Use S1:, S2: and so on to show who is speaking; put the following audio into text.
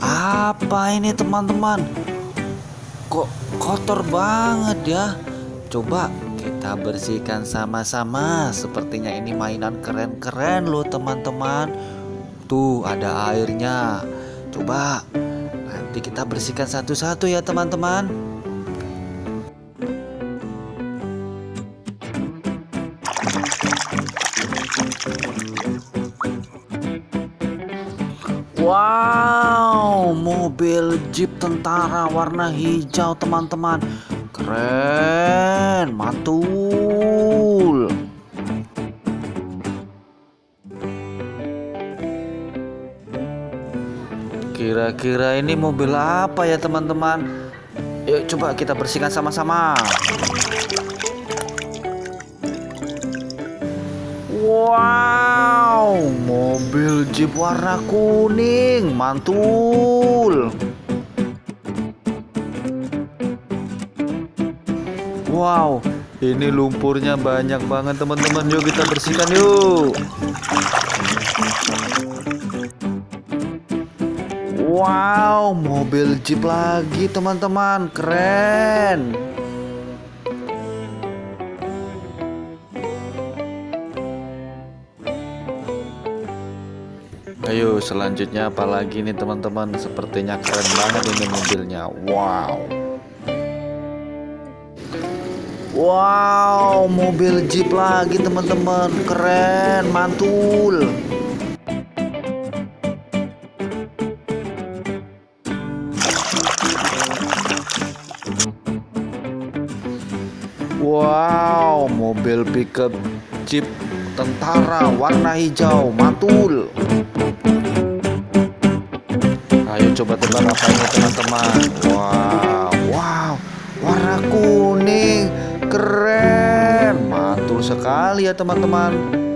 S1: apa ini teman-teman? Kok kotor banget ya? Coba kita bersihkan sama-sama. Sepertinya ini mainan keren-keren loh teman-teman. Tuh ada airnya. Coba nanti kita bersihkan satu-satu ya teman-teman. Wow, mobil jeep tentara warna hijau teman-teman. Keren, mantul. Kira-kira ini mobil apa ya teman-teman? Yuk coba kita bersihkan sama-sama. Wow, mobil jeep warna kuning, mantul. Wow, ini lumpurnya banyak banget teman-teman. Yuk kita bersihkan yuk. Wow, mobil jeep lagi teman-teman. Keren. Ayo selanjutnya apalagi nih teman-teman? Sepertinya keren banget ini mobilnya. Wow. Wow mobil jeep lagi teman-teman. Keren mantul. Wow mobil pickup jeep tentara warna hijau mantul Ayo coba tebak apa ini teman-teman. Wow Wow. Warna kuning Keren. Mantul sekali ya teman-teman